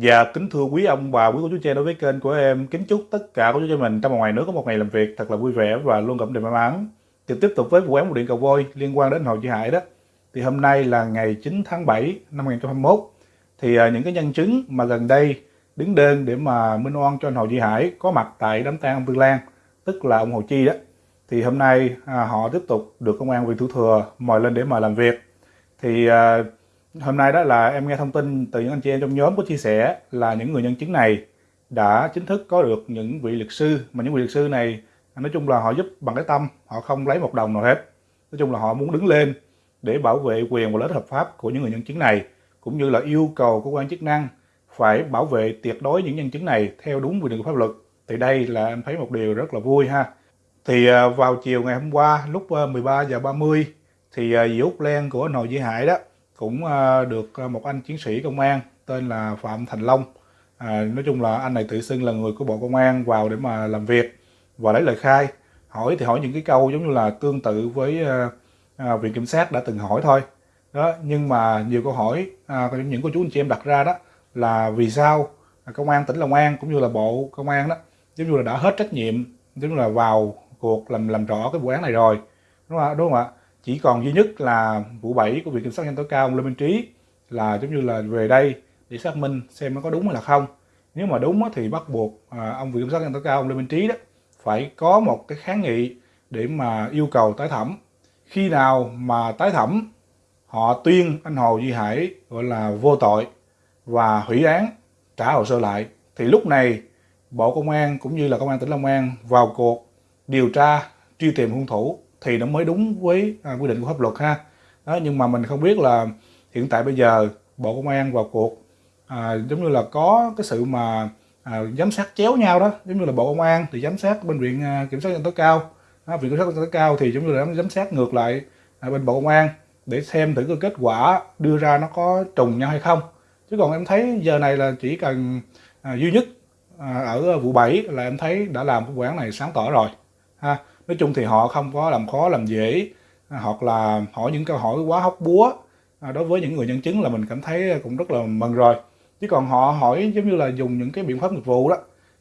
Dạ, kính thưa quý ông bà, quý cô chú chị đối với kênh của em, kính chúc tất cả cô chú chị mình trong và ngoài nước có một ngày làm việc thật là vui vẻ và luôn cảm đầy may mắn. Thì tiếp tục với vụ án một điện cầu vôi liên quan đến Hồ Chí Hải đó. Thì hôm nay là ngày 9 tháng 7 năm 2021. Thì à, những cái nhân chứng mà gần đây đứng đơn để mà minh oan cho anh Hồ Chí Hải có mặt tại đám tang ông vương Lan, tức là ông Hồ Chi đó. Thì hôm nay à, họ tiếp tục được công an huyện Thủ Thừa mời lên để mà làm việc. Thì à, Hôm nay đó là em nghe thông tin từ những anh chị em trong nhóm có chia sẻ là những người nhân chứng này đã chính thức có được những vị luật sư, mà những vị luật sư này, nói chung là họ giúp bằng cái tâm, họ không lấy một đồng nào hết. Nói chung là họ muốn đứng lên để bảo vệ quyền và lợi ích hợp pháp của những người nhân chứng này, cũng như là yêu cầu cơ quan chức năng phải bảo vệ tuyệt đối những nhân chứng này theo đúng quy định của pháp luật. Thì đây là em thấy một điều rất là vui ha. Thì à, vào chiều ngày hôm qua, lúc à, 13 ba giờ 30 thì à, Diễu dì Len của Nội Dĩ Hải đó cũng ờ, được ờ, một anh chiến sĩ công an tên là Phạm Thành Long. À, nói chung là anh này tự xưng là người của Bộ Công an vào để mà làm việc và lấy lời khai. Hỏi thì hỏi những cái câu giống như là tương tự với ờ, à, viện kiểm sát đã từng hỏi thôi. Đó nhưng mà nhiều câu hỏi à, những cô chú anh chị em đặt ra đó là vì sao à, công an tỉnh Long An cũng như là bộ công an đó giống như là đã hết trách nhiệm giống như là vào cuộc làm làm rõ cái vụ án này rồi. Đúng không ạ? Đúng không ạ? Chỉ còn duy nhất là vụ 7 của viện kiểm sát nhân tối cao ông Lê Minh Trí là giống như là về đây để xác minh xem nó có đúng hay là không. Nếu mà đúng thì bắt buộc à, ông viện kiểm sát nhân tối cao ông Lê Minh Trí đó phải có một cái kháng nghị để mà yêu cầu tái thẩm. Khi nào mà tái thẩm, họ tuyên anh Hồ Duy Hải gọi là vô tội và hủy án, trả hồ sơ lại. Thì lúc này, Bộ Công an cũng như là Công an tỉnh Long An vào cuộc điều tra, truy tìm hung thủ thì nó mới đúng với à, quy định của pháp luật ha. Đó, nhưng mà mình không biết là hiện tại bây giờ bộ công an vào cuộc à, giống như là có cái sự mà à, giám sát chéo nhau đó. Giống như là bộ công an thì giám sát bên viện à, kiểm soát nhân tối cao. À, viện kiểm soát nhân tối cao thì giống như là giám sát ngược lại à, bên bộ công an để xem thử cái kết quả đưa ra nó có trùng nhau hay không. Chứ còn em thấy giờ này là chỉ cần à, duy nhất à, ở vụ 7 là em thấy đã làm cái vụ án này sáng tỏ rồi ha nói chung thì họ không có làm khó làm dễ. À, hoặc là hỏi những câu hỏi quá hóc búa. À, đối với những người nhân chứng là mình cảm thấy cũng rất là mừng rồi. Chứ còn họ hỏi giống như là dùng những cái biện pháp nghiệp vụ đó.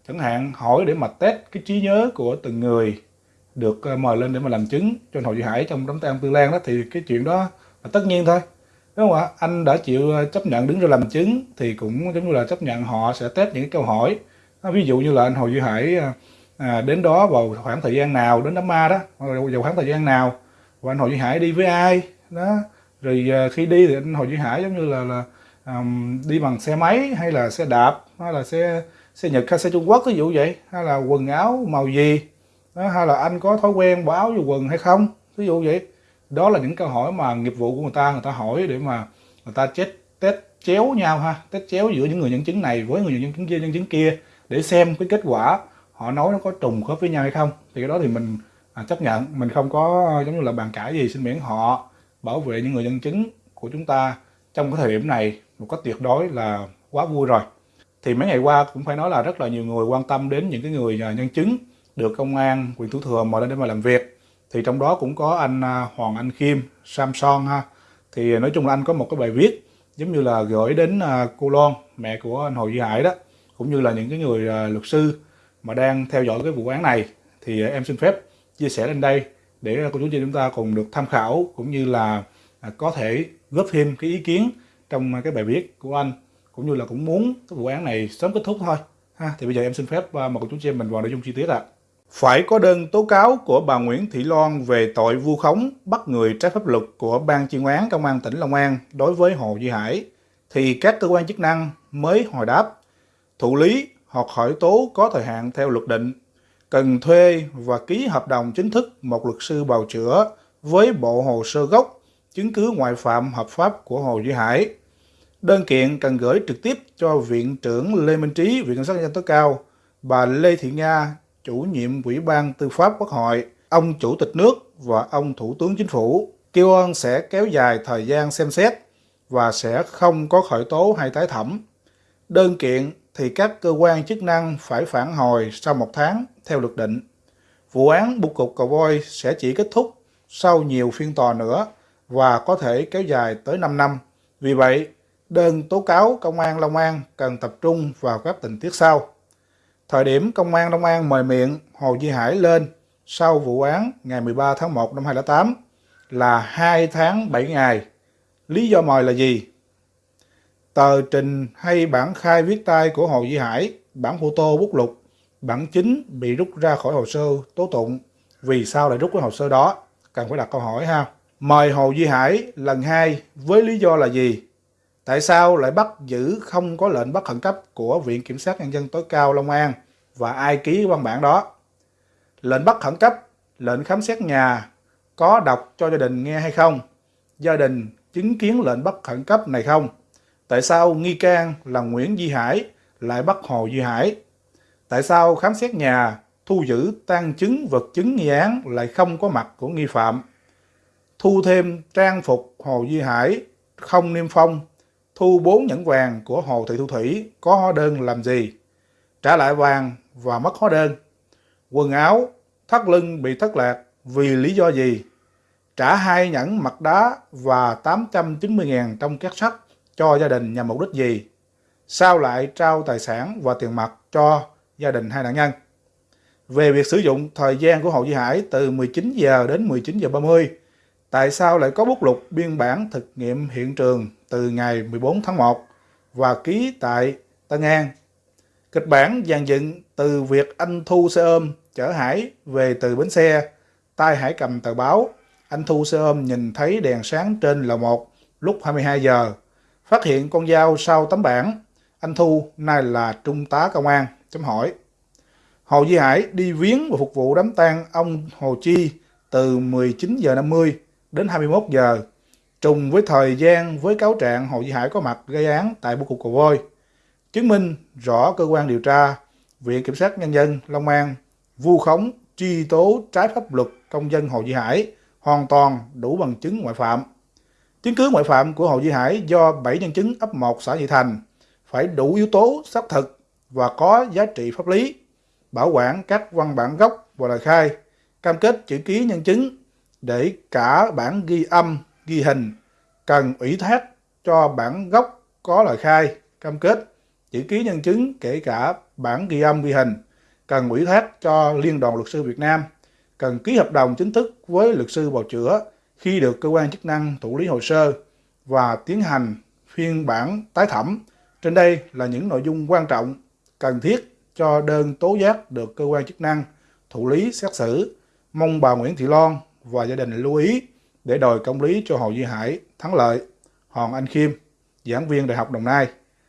Chẳng hạn hỏi để mà test cái trí nhớ của từng người được ờ, mời lên để mà làm chứng cho Hồ Duy Hải trong đám tang Tư Lan đó thì cái chuyện đó là tất nhiên thôi. Đúng không ạ? Anh đã chịu ờ, chấp nhận đứng ra làm chứng thì cũng giống như là chấp nhận họ sẽ test những cái câu hỏi. Ví dụ như là anh Hồ Duy Hải ờ, à, đến đó vào khoảng thời gian nào đến đám ma đó vào khoảng thời gian nào và anh Hồ Duy Hải đi với ai đó. Rồi à, khi đi thì anh Hồ Duy Hải giống như là là um, đi bằng xe máy hay là xe đạp hay là xe xe Nhật hay xe Trung Quốc ví dụ vậy hay là quần áo màu gì đó, hay là anh có thói quen bỏ áo vô quần hay không ví dụ vậy. Đó là những câu hỏi mà nghiệp vụ của người ta người ta hỏi để mà người ta chết test chéo nhau ha test chéo giữa những người nhân chứng này với người nhân chứng kia nhân chứng kia để xem cái kết quả họ nói nó có trùng khớp với nhau hay không thì cái đó thì mình à, chấp nhận. Mình không có giống như là bàn cãi gì xin miễn họ bảo vệ những người nhân chứng của chúng ta. Trong cái thời điểm này một cách tuyệt đối là quá vui rồi. Thì mấy ngày qua cũng phải nói là rất là nhiều người quan tâm đến những cái người à, nhân chứng được công an quyền thủ thừa mời lên để mà làm việc. Thì trong đó cũng có anh à, Hoàng Anh Khiêm Samson ha. Thì nói chung là anh có một cái bài viết giống như là gửi đến à, cô Loan mẹ của anh Hồ Duy Hải đó cũng như là những cái người luật sư mà đang theo dõi cái vụ án này, thì em xin phép chia sẻ lên đây để cô chú chị chúng ta cùng được tham khảo cũng như là à, có thể góp thêm cái ý kiến trong cái bài viết của anh, cũng như là cũng muốn cái vụ án này sớm kết thúc thôi. Ha, thì bây giờ em xin phép à, mời cô chú chị em mình vào nội dung chi tiết ạ. Phải có đơn tố cáo của bà Nguyễn Thị Loan về tội vu khống, bắt người trái pháp luật của ban chuyên án công an tỉnh Long An đối với Hồ Duy Hải, thì các cơ quan chức năng mới hồi đáp. Thụ lý hoặc khởi tố có thời hạn theo luật định, cần thuê và ký hợp đồng chính thức một luật sư bào chữa với bộ hồ sơ gốc, chứng cứ ngoại phạm hợp pháp của Hồ Duy Hải. Đơn kiện cần gửi trực tiếp cho Viện trưởng Lê Minh Trí, Viện Kiểm sát nhân dân tối cao, bà Lê Thị Nga, chủ nhiệm Ủy ban Tư pháp Quốc hội, ông Chủ tịch nước và ông Thủ tướng Chính phủ. Kêu ơn sẽ kéo dài thời gian xem xét và sẽ không có khởi tố hay tái thẩm. Đơn kiện thì các cơ quan chức năng phải phản hồi sau một tháng theo luật định. Vụ án bưu cục cầu voi sẽ chỉ kết thúc sau nhiều phiên tòa nữa và có thể kéo dài tới 5 năm. Vì vậy, đơn tố cáo công an Long An cần tập trung vào các tình tiết sau. Thời điểm công an Long An mời miệng Hồ Duy Hải lên sau vụ án ngày 13 tháng 1 năm 2008 là 2 tháng 7 ngày. Lý do mời là gì? Tờ trình hay bản khai viết tay của Hồ Duy Hải, bản photo bút lục, bản chính bị rút ra khỏi hồ sơ tố tụng. Vì sao lại rút cái hồ sơ đó? Cần phải đặt câu hỏi ha. Mời Hồ Duy Hải lần hai với lý do là gì? Tại sao lại bắt giữ không có lệnh bắt khẩn cấp của Viện Kiểm sát Nhân dân tối cao Long An và ai ký văn bản đó? Lệnh bắt khẩn cấp, lệnh khám xét nhà có đọc cho gia đình nghe hay không? Gia đình chứng kiến lệnh bắt khẩn cấp này không? Tại sao nghi can là Nguyễn Duy Hải lại bắt Hồ Duy Hải? Tại sao khám xét nhà, thu giữ tang chứng vật chứng nghi án lại không có mặt của nghi phạm? Thu thêm trang phục Hồ Duy Hải không niêm phong, thu bốn nhẫn vàng của Hồ Thị Thu Thủy có hóa đơn làm gì? Trả lại vàng và mất hóa đơn. Quần áo, thắt lưng bị thất lạc vì lý do gì? Trả hai nhẫn mặt đá và 890.000 trong két sắt cho gia đình nhằm mục đích gì? Sao lại trao tài sản và tiền mặt cho gia đình hai nạn nhân? Về việc sử dụng thời gian của Hồ Duy Hải từ 19 giờ đến 19 giờ 30, tại sao lại có bút lục biên bản thực nghiệm hiện trường từ ngày 14 tháng 1 và ký tại Tân An? Kịch bản dàn dựng từ việc anh thu xe ôm chở Hải về từ bến xe, tay Hải cầm tờ báo, anh thu xe ôm nhìn thấy đèn sáng trên lầu 1 lúc 22 giờ Phát hiện con dao sau tấm bảng, anh Thu nay là trung tá công an, chấm hỏi. Hồ Duy Hải đi viếng và phục vụ đám tang ông Hồ Chi từ 19 giờ 50 đến 21 giờ, trùng với thời gian với cáo trạng Hồ Duy Hải có mặt gây án tại bưu cục Cầu Voi. Chứng minh rõ cơ quan điều tra, Viện Kiểm sát Nhân dân Long An vu khống truy tố trái pháp luật công dân Hồ Duy Hải hoàn toàn đủ bằng chứng ngoại phạm. Chứng cứ ngoại phạm của Hồ Duy Hải do 7 nhân chứng ấp 1 xã Nhị Thành phải đủ yếu tố xác thực và có giá trị pháp lý, bảo quản các văn bản gốc và lời khai, cam kết chữ ký nhân chứng để cả bản ghi âm, ghi hình cần ủy thác cho bản gốc có lời khai, cam kết chữ ký nhân chứng kể cả bản ghi âm, ghi hình cần ủy thác cho Liên đoàn Luật sư Việt Nam, cần ký hợp đồng chính thức với luật sư bào chữa khi được cơ quan chức năng thụ lý hồ sơ và tiến hành phiên bản tái thẩm. Trên đây là những nội dung quan trọng cần thiết cho đơn tố giác được cơ quan chức năng thụ lý xét xử. Mong bà Nguyễn Thị Loan và gia đình lưu ý để đòi công lý cho Hồ Duy Hải thắng lợi. Hoàng Anh Khiêm, giảng viên Đại học Đồng Nai.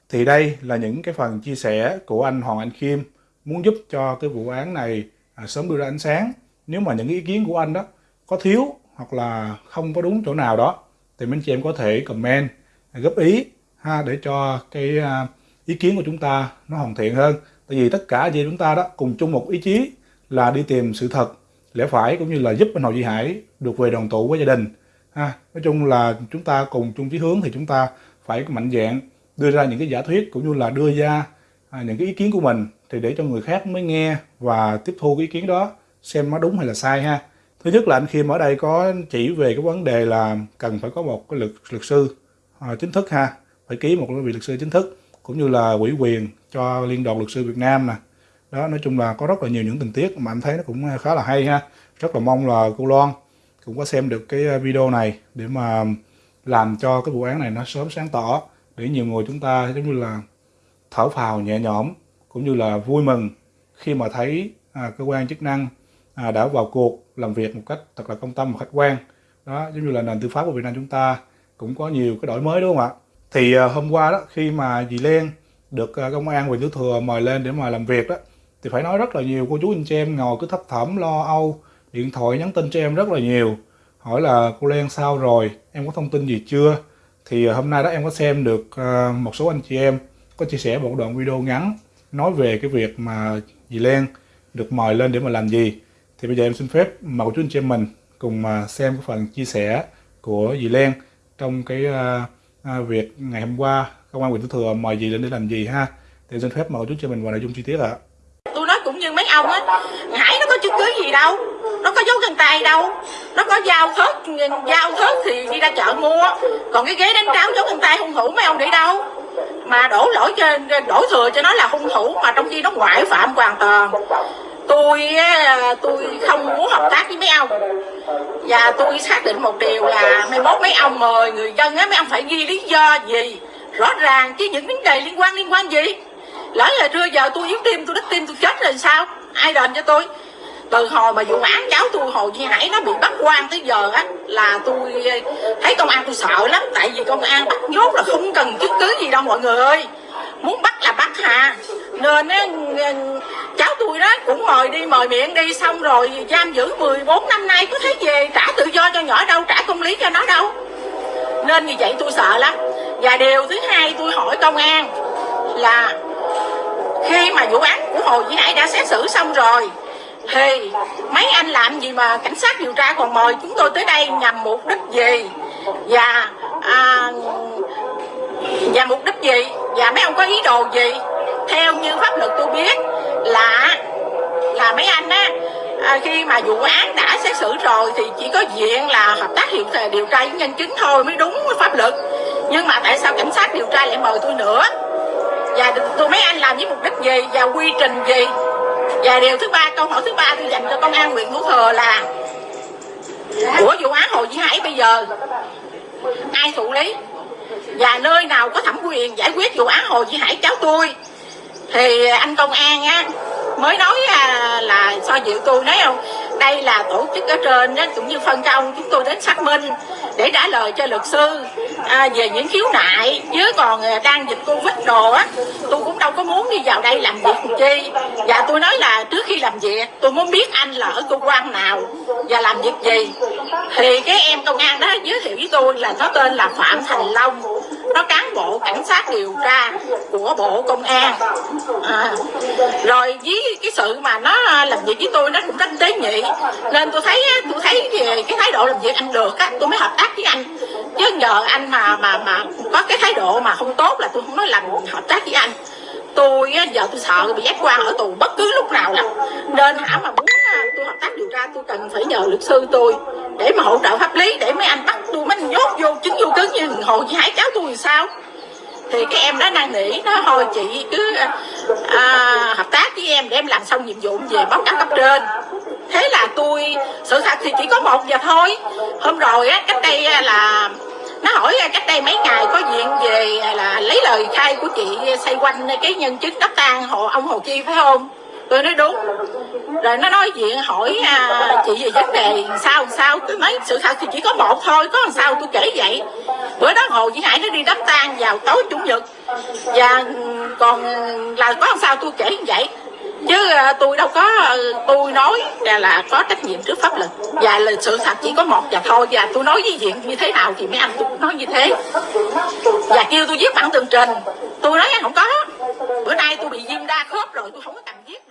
Thì đây là những cái phần chia sẻ của anh Hoàng Anh Khiêm muốn giúp cho cái vụ án này à, sớm đưa ra ánh sáng. Nếu mà những ý kiến của anh đó có thiếu hoặc là không có đúng chỗ nào đó thì mấy chị em có thể comment góp ý ha để cho cái à, ý kiến của chúng ta nó hoàn thiện hơn. Tại vì tất cả chị chúng ta đó cùng chung một ý chí là đi tìm sự thật lẽ phải cũng như là giúp anh Hồ Duy Hải được về đoàn tụ với gia đình ha. Nói chung là chúng ta cùng chung chí hướng thì chúng ta phải mạnh dạng đưa ra những cái giả thuyết cũng như là đưa ra à, những cái ý kiến của mình thì để cho người khác mới nghe và tiếp thu cái ý kiến đó xem nó đúng hay là sai ha thứ nhất là anh Khiêm ở đây có chỉ về cái vấn đề là cần phải có một cái luật luật sư à, chính thức ha. Phải ký một cái vị luật sư chính thức cũng như là ủy quyền cho liên đoàn luật sư Việt Nam nè. Đó nói chung là có rất là nhiều những tình tiết mà anh thấy nó cũng khá là hay ha. Rất là mong là cô Loan cũng có xem được cái video này để mà làm cho cái vụ án này nó sớm sáng tỏ để nhiều người chúng ta giống như là thở phào nhẹ nhõm cũng như là vui mừng khi mà thấy à, cơ quan chức năng à, đã vào cuộc làm việc một cách thật là công tâm và khách quan. Đó giống như là nền tư pháp của Việt Nam chúng ta cũng có nhiều cái đổi mới đúng không ạ? Thì à, hôm qua đó khi mà dì Len được à, công an huyện Tứ Thừa mời lên để mà làm việc đó thì phải nói rất là nhiều cô chú anh chị em ngồi cứ thấp thỏm lo âu điện thoại nhắn tin cho em rất là nhiều hỏi là cô Len sao rồi? Em có thông tin gì chưa? Thì à, hôm nay đó em có xem được à, một số anh chị em có chia sẻ một đoạn video ngắn nói về cái việc mà dì Len được mời lên để mà làm gì thì bây giờ em xin phép mời chú anh chị em mình cùng mà xem cái phần chia sẻ của dì Len trong cái uh, việc ngày hôm qua công an huyện Thủ Thừa mời dì lên để làm gì ha. Thì em xin phép mời chú chị mình vào nội dung chi tiết ạ. Tôi nói cũng như mấy ông á hải nó có chứng cứ gì đâu nó có dấu chân tay đâu nó có dao thớt dao thớt thì đi ra chợ mua. Còn cái ghế đánh tráo dấu chân tay hung thủ mấy ông để đâu? Mà đổ lỗi cho đổ thừa cho nó là hung thủ mà trong khi nó ngoại phạm hoàn toàn tôi tôi không muốn hợp tác với mấy ông. Và tôi xác định một điều là mấy mốt mấy ông mời người dân á mấy ông phải ghi lý do gì? Rõ ràng chứ những vấn đề liên quan liên quan gì? Lỡ là trưa giờ tôi yếu tim tôi đứt tim tôi chết rồi sao? Ai đền cho tôi? Từ hồi mà vụ án cháu tôi hồ duy hải nó bị bắt quan tới giờ á là tôi thấy công an tôi sợ lắm. Tại vì công an bắt nhốt là không cần chứng cứ gì đâu mọi người ơi. Muốn bắt là bắt hà. Nên á, cháu tôi đó cũng mời đi mời miệng đi xong rồi giam giữ 14 năm nay có thấy về trả tự do cho nhỏ đâu trả công lý cho nó đâu. Nên như vậy tôi sợ lắm. Và điều thứ hai tôi hỏi công an là khi mà vụ án của hồ duy hải đã xét xử xong rồi thì mấy anh làm gì mà cảnh sát điều tra còn mời chúng tôi tới đây nhằm mục đích gì? Và à, và mục đích gì? Và mấy ông có ý đồ gì? Theo như pháp luật tôi biết là là mấy anh á à, khi mà vụ án đã xét xử rồi thì chỉ có diện là hợp tác hiệu điều tra với nhân chứng thôi mới đúng với pháp luật. Nhưng mà tại sao cảnh sát điều tra lại mời tôi nữa? Và tụi mấy anh làm với mục đích gì? Và quy trình gì? Và điều thứ ba câu hỏi thứ ba tôi dành cho công an huyện thủ thừa là của vụ án hồ duy hải bây giờ ai thụ lý? Và nơi nào có thẩm quyền giải quyết vụ án hồ duy hải cháu tôi? Thì anh công an á mới nói là, là so dịu tôi nói không? Đây là tổ chức ở trên đó cũng như phân công chúng tôi đến xác minh để trả lời cho luật sư à, về những khiếu nại. Chứ còn à, đang dịch covid đồ á tôi cũng đâu có muốn đi vào đây làm việc chi. Và tôi nói là trước khi làm việc tôi muốn biết anh là ở cơ quan nào và làm việc gì. Thì cái em công an đó giới thiệu với tôi là nó tên là phạm thành long. Nó cán bộ cảnh sát điều tra của bộ công an. À, rồi với cái sự mà nó à, làm việc với tôi nó cũng rất tế nhị nên tôi thấy tôi thấy cái thái độ làm việc anh được á tôi mới hợp tác với anh. Chứ nhờ anh mà mà mà có cái thái độ mà không tốt là tôi không nói làm hợp tác với anh. Tôi giờ tôi sợ bị ép quan ở tù bất cứ lúc nào là nên hả mà muốn à, tôi hợp tác điều tra tôi cần phải nhờ luật sư tôi để mà hỗ trợ pháp lý để mấy anh bắt tôi mấy anh nhốt vô chứng vô cứng như hồ chị hải cháu tôi thì sao? Thì cái em đó năn nỉ nó thôi chị cứ à, hợp tác với em để em làm xong nhiệm vụ về báo cáo cấp trên thế là tôi sự thật thì chỉ có một giờ thôi. Hôm rồi á cách đây là nó hỏi cách đây mấy ngày có diện về là lấy lời khai của chị xoay quanh cái nhân chứng đắp tang hộ ông hồ chi phải không? Tôi nói đúng. Rồi nó nói chuyện hỏi à, chị về vấn đề sao sao? Tôi nói sự thật thì chỉ có một thôi có làm sao tôi kể vậy? Bữa đó hồ chị hải nó đi đám tang vào tối chủ nhật. Và ừ, còn là có làm sao tôi kể như vậy? chứ à, tôi đâu có à, tôi nói là, là có trách nhiệm trước pháp luật. Và là sự thật chỉ có một và thôi. Và tôi nói với diện như thế nào thì mấy anh tôi nói như thế. Và kêu tôi viết bản tường trình. Tôi nói anh không có. Bữa nay tôi bị viêm đa khớp rồi tôi không có cần viết